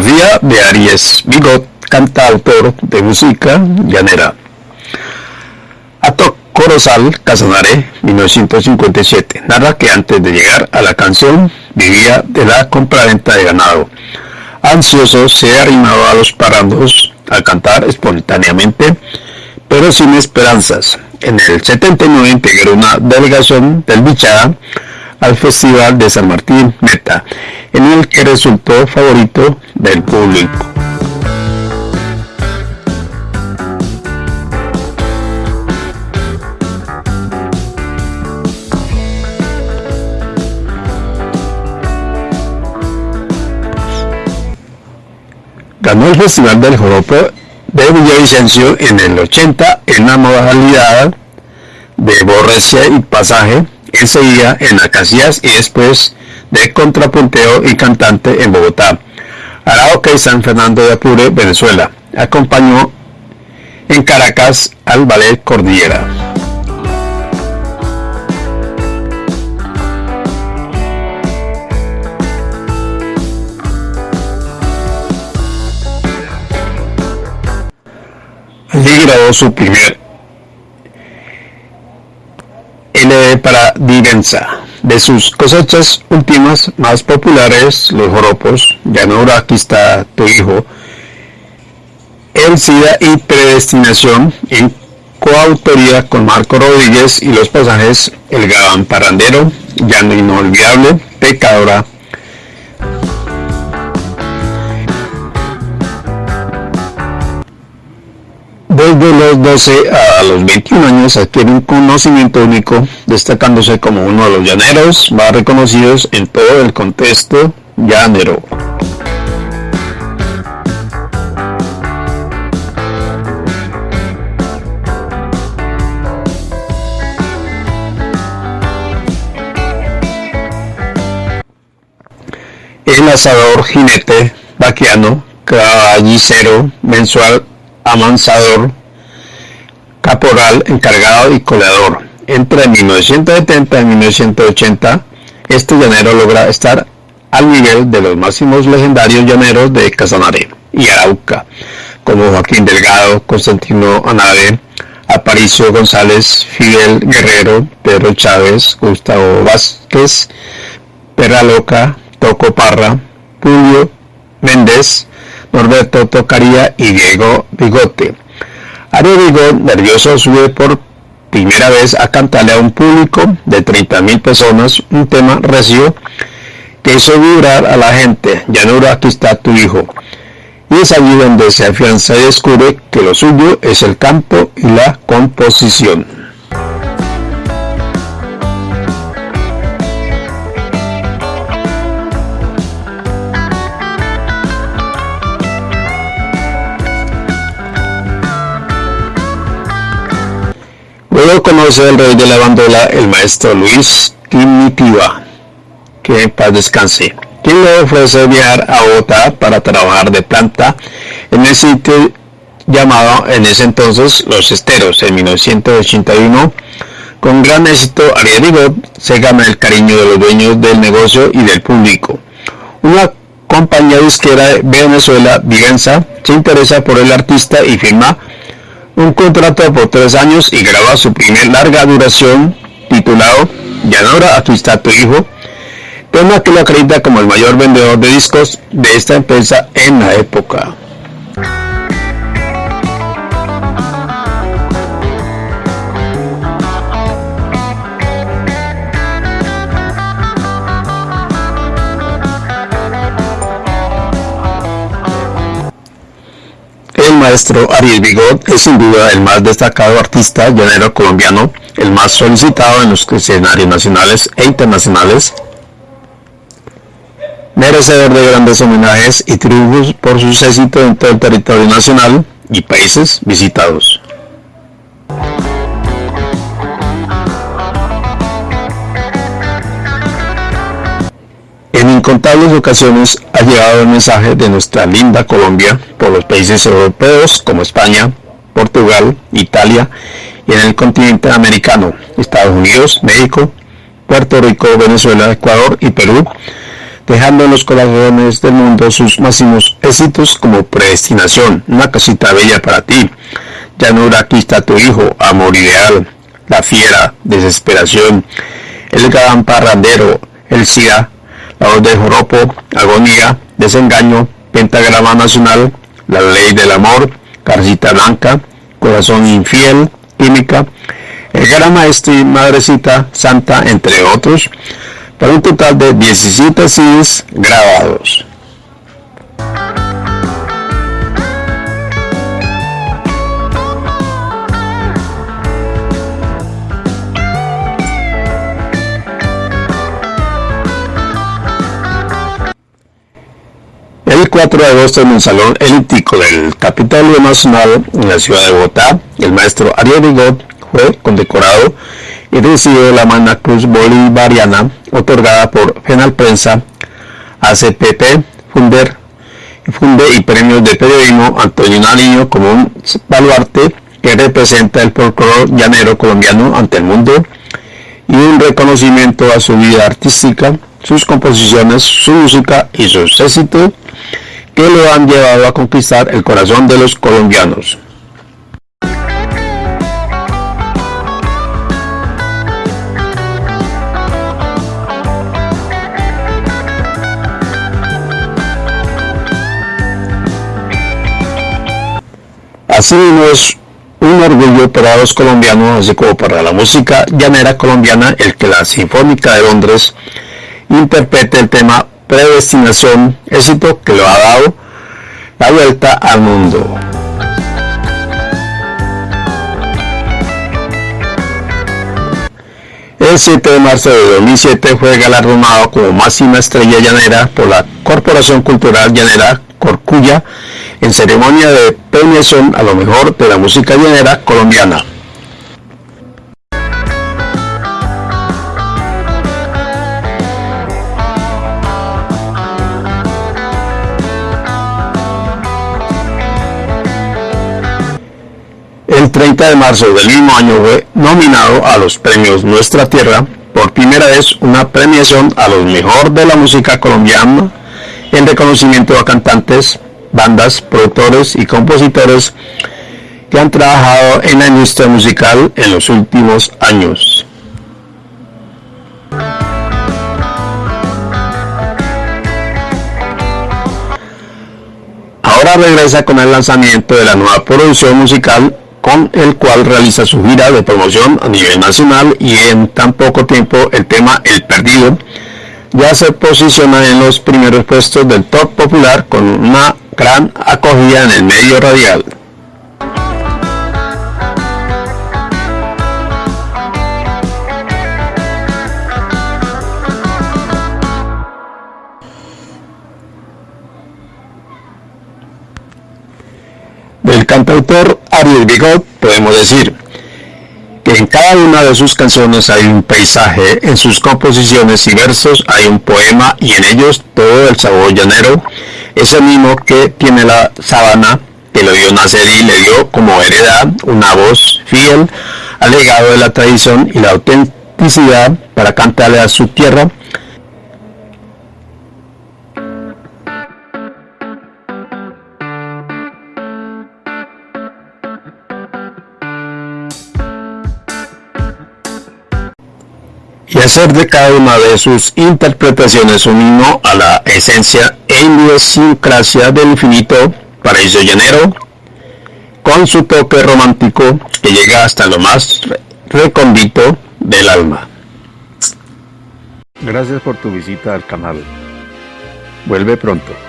biografía de Aries Bigot, cantautor de música llanera. Ato Corozal Casanare, 1957, narra que antes de llegar a la canción vivía de la compraventa de ganado. Ansioso se arrimaba a los parandos a cantar espontáneamente, pero sin esperanzas. En el 79 integró una delegación del Bichada al Festival de San Martín Meta, en el que resultó favorito del público. Ganó el Festival del Joropo de Villavicencio en el 80 en la modalidad de borrecia y pasaje enseguida en Acacias y después de contrapunteo y cantante en Bogotá. Arauca y San Fernando de Apure, Venezuela. Acompañó en Caracas al Ballet Cordillera. Allí grabó su primer LD para Divenza. De sus cosechas últimas más populares, los joropos, Llanura, aquí está tu hijo, El SIDA y Predestinación, en coautoría con Marco Rodríguez y los pasajes El Gabán Parandero, Llano Inolvidable, Pecadora, los 12 a los 21 años adquiere un conocimiento único, destacándose como uno de los llaneros más reconocidos en todo el contexto llanero. El asador jinete vaquiano, caballicero mensual amansador, caporal, encargado y coleador. Entre 1970 y 1980, este llanero logra estar al nivel de los máximos legendarios llaneros de Casanare y Arauca, como Joaquín Delgado, Constantino Anade, Aparicio González, Fidel Guerrero, Pedro Chávez, Gustavo Vázquez, Perra Loca, Toco Parra, Julio Méndez, Norberto Tocaría y Diego Bigote. Ario Bigot, nervioso, sube por primera vez a cantarle a un público de 30.000 personas un tema recio que hizo vibrar a la gente. Llanura, aquí está tu hijo. Y es allí donde se afianza y descubre que lo suyo es el canto y la composición. Conoce al rey de la bandola, el maestro Luis Timitiva, que en paz descanse, quien le ofrece viajar a Bogotá para trabajar de planta en el sitio llamado en ese entonces Los Esteros, en 1981. Con gran éxito, Ariel se gana el cariño de los dueños del negocio y del público. Una compañía disquera de Venezuela, Vivenza, se interesa por el artista y firma un contrato por tres años y graba su primer larga duración titulado Llanora a tu tu hijo, tema que lo acredita como el mayor vendedor de discos de esta empresa en la época. Maestro Ariel Bigot es sin duda el más destacado artista llanero colombiano, el más solicitado en los escenarios nacionales e internacionales, merecedor de grandes homenajes y triunfos por sus éxitos en todo el territorio nacional y países visitados. Incontables ocasiones ha llegado el mensaje de nuestra linda Colombia por los países europeos como España, Portugal, Italia y en el continente americano, Estados Unidos, México, Puerto Rico, Venezuela, Ecuador y Perú, dejando en los corazones del mundo sus máximos éxitos como Predestinación, Una casita bella para ti, Llanura, aquí está tu hijo, Amor ideal, La fiera, Desesperación, El gran parrandero, El SIDA, La voz de Joropo, Agonía, Desengaño, Pentagrama Nacional, La ley del amor, Carcita blanca, Corazón infiel, Química, El gran maestro y Madrecita Santa, entre otros, para un total de 17 CDs grabados. 4 de agosto en un salón elíptico del Capitolio Nacional en la ciudad de Bogotá, el maestro Ariel Rigot fue condecorado y recibió la Magna Cruz Bolivariana otorgada por Penal Prensa, ACPP, Funder, Funde y Premios de Periodismo Antonio Nariño como un baluarte que representa el folclore llanero colombiano ante el mundo y un reconocimiento a su vida artística, sus composiciones, su música y sus éxitos que lo han llevado a conquistar el corazón de los colombianos. Así es un orgullo para los colombianos, así como para la música llanera colombiana, el que la Sinfónica de Londres interprete el tema Predestinación, éxito que lo ha dado la vuelta al mundo. El 7 de marzo de 2007 fue galardonado como máxima estrella llanera por la Corporación Cultural Llanera Corcuya en ceremonia de premiación a lo mejor de la música llanera colombiana. El 30 de marzo del mismo año fue nominado a los premios Nuestra Tierra, por primera vez una premiación a los mejor de la música colombiana en reconocimiento a cantantes, bandas, productores y compositores que han trabajado en la industria musical en los últimos años. Ahora regresa con el lanzamiento de la nueva producción musical con el cual realiza su gira de promoción a nivel nacional y en tan poco tiempo el tema El Perdido ya se posiciona en los primeros puestos del top popular con una gran acogida en el medio radial. Del cantautor Ariel Bigot podemos decir que en cada una de sus canciones hay un paisaje, en sus composiciones y versos hay un poema y en ellos todo el sabor llanero ese mismo que tiene la sabana que lo vio nacer y le dio como heredad una voz fiel al legado de la tradición y la autenticidad para cantarle a su tierra y hacer de cada una de sus interpretaciones un himno a la esencia e idiosincrasia del infinito paraíso llanero, con su toque romántico que llega hasta lo más recóndito del alma. Gracias por tu visita al canal. Vuelve pronto.